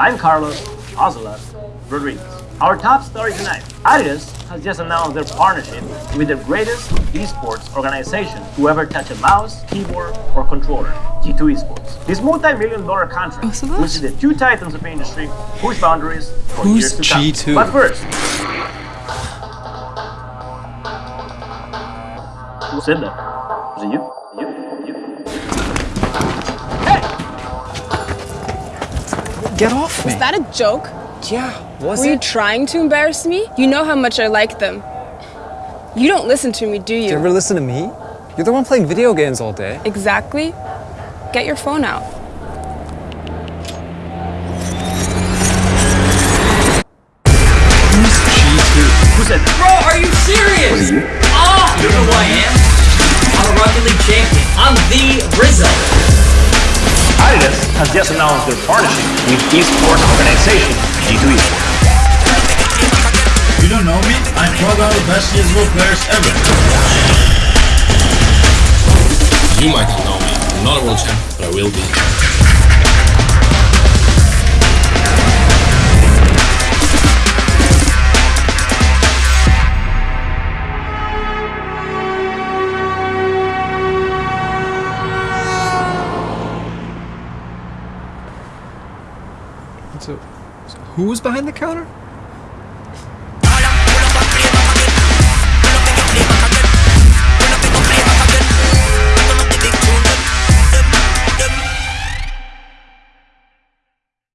I'm Carlos Ocelote Rodriguez. Our top story tonight. Adidas has just announced their partnership with the greatest esports organization to ever touch a mouse, keyboard, or controller, G2 Esports. This multi-million dollar contract, oh, Ocelote? which is the two titans of the industry, push boundaries for Who's years to come. G2? But first, who said that? Was it you? You? You? Get off me. Is that a joke? Yeah, was Were you trying to embarrass me? You know how much I like them. You don't listen to me, do Do you you? ever listen to me? You're the one playing video games all day. Exactly. Get your phone out. Who's G2? Who said that? Bro, are you serious? Oh, you know who I am? I'm a Rocket League champion. I'm the Rizzo. Adidas has just announced their partnership with esports organization G2 Esports. You don't know me? I'm probably one of the best CSGO players ever. You might not know me. I'm not a world champion, but I will be. So, so who was behind the counter?